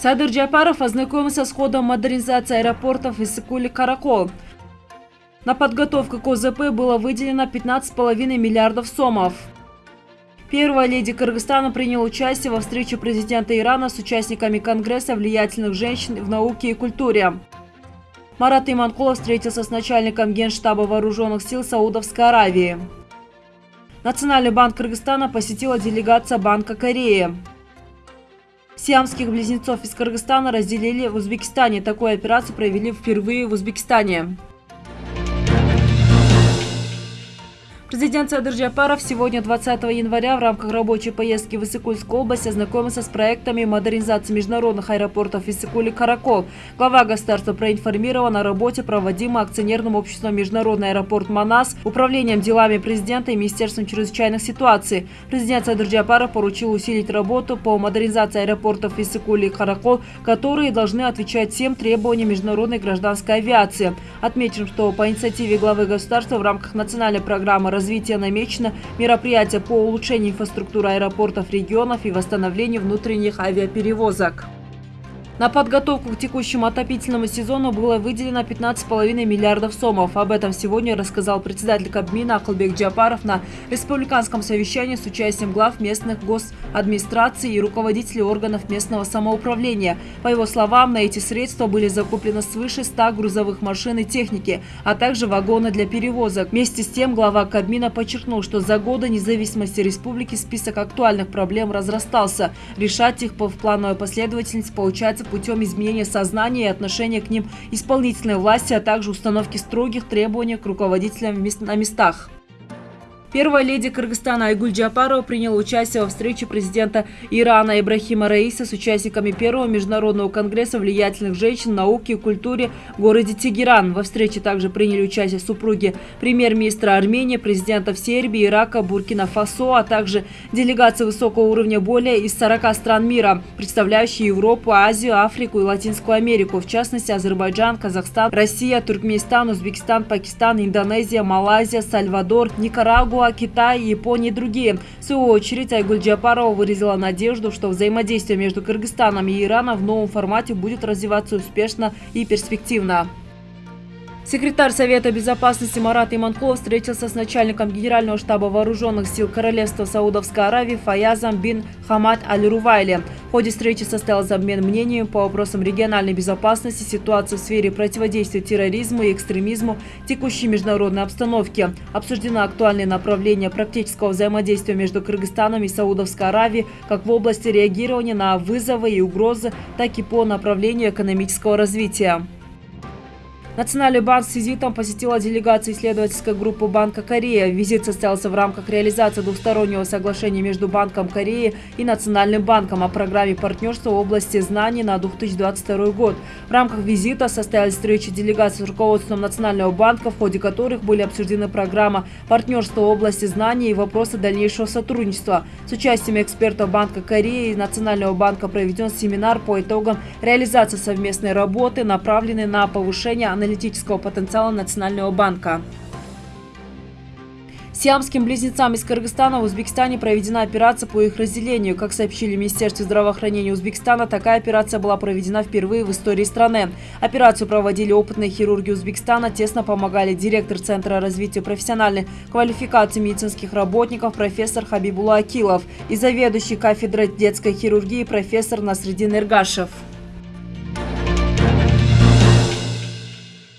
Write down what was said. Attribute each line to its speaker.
Speaker 1: Садыр Джапаров ознакомился с ходом модернизации аэропортов Иссыкули-Каракол. На подготовку к ОЗП было выделено 15,5 миллиардов сомов. Первая леди Кыргызстана приняла участие во встрече президента Ирана с участниками Конгресса влиятельных женщин в науке и культуре. Марат Иманкулов встретился с начальником Генштаба Вооруженных сил Саудовской Аравии. Национальный банк Кыргызстана посетила делегация Банка Кореи. Сиамских близнецов из Кыргызстана разделили в Узбекистане. Такую операцию провели впервые в Узбекистане. Президент Садыр Джапаров сегодня, 20 января, в рамках рабочей поездки в Иссыкульскую область ознакомился с проектами модернизации международных аэропортов Иссыкуль и Каракол. Глава государства проинформирован о работе, проводимой акционерным обществом Международный аэропорт «Манас», Управлением делами президента и Министерством чрезвычайных ситуаций. Президент Садыр Джапаров поручил усилить работу по модернизации аэропортов Иссыкуль и Каракол, которые должны отвечать всем требованиям международной гражданской авиации. Отметим, что по инициативе главы государства в рамках национальной программы развития намечено мероприятие по улучшению инфраструктуры аэропортов регионов и восстановлению внутренних авиаперевозок. На подготовку к текущему отопительному сезону было выделено 15,5 миллиардов сомов. Об этом сегодня рассказал председатель Кабмина Акылбек Джапаров на республиканском совещании с участием глав местных госадминистраций и руководителей органов местного самоуправления. По его словам, на эти средства были закуплены свыше 100 грузовых машин и техники, а также вагоны для перевозок. Вместе с тем глава Кабмина подчеркнул, что за годы независимости республики список актуальных проблем разрастался. Решать их в плановой последовательности получается путем изменения сознания и отношения к ним исполнительной власти, а также установки строгих требований к руководителям на местах. Первая леди Кыргызстана Айгуль Джапарова приняла участие во встрече президента Ирана Ибрахима Раиса с участниками первого международного конгресса влиятельных женщин, науки и культуре в городе Тегеран. Во встрече также приняли участие супруги премьер-министра Армении, президентов Сербии, Ирака, Буркина-Фасо, а также делегации высокого уровня более из 40 стран мира, представляющие Европу, Азию, Африку и Латинскую Америку, в частности Азербайджан, Казахстан, Россия, Туркменистан, Узбекистан, Пакистан, Индонезия, Малайзия, Сальвадор, Никарагуа, Папуа, Китай, Япония и другие. В свою очередь Айгуль Джапарова выразила надежду, что взаимодействие между Кыргызстаном и Ираном в новом формате будет развиваться успешно и перспективно. Секретарь Совета безопасности Марат Иманкулов встретился с начальником Генерального штаба Вооруженных сил Королевства Саудовской Аравии Фаязом бин Хамад Аль-Рувайли. В ходе встречи состоялся обмен мнениями по вопросам региональной безопасности, ситуации в сфере противодействия терроризму и экстремизму, текущей международной обстановки. Обсуждено актуальные направления практического взаимодействия между Кыргызстаном и Саудовской Аравией как в области реагирования на вызовы и угрозы, так и по направлению экономического развития. Национальный банк с визитом посетила делегация исследовательской группы Банка Кореи. Визит состоялся в рамках реализации двустороннего соглашения между Банком Кореи и Национальным банком о программе партнерства в области знаний на 2022 год. В рамках визита состоялись встречи делегаций с руководством Национального банка, в ходе которых были обсуждены программа партнерства в области знаний и вопросы дальнейшего сотрудничества. С участием экспертов Банка Кореи и Национального банка проведен семинар по итогам реализации совместной работы, направленной на повышение аналитики аналитического потенциала Национального банка. Сиамским близнецам из Кыргызстана в Узбекистане проведена операция по их разделению. Как сообщили в Министерстве здравоохранения Узбекистана, такая операция была проведена впервые в истории страны. Операцию проводили опытные хирурги Узбекистана, тесно помогали директор Центра развития профессиональной квалификации медицинских работников профессор Хабибула Акилов и заведующий кафедрой детской хирургии профессор Насредин Эргашев.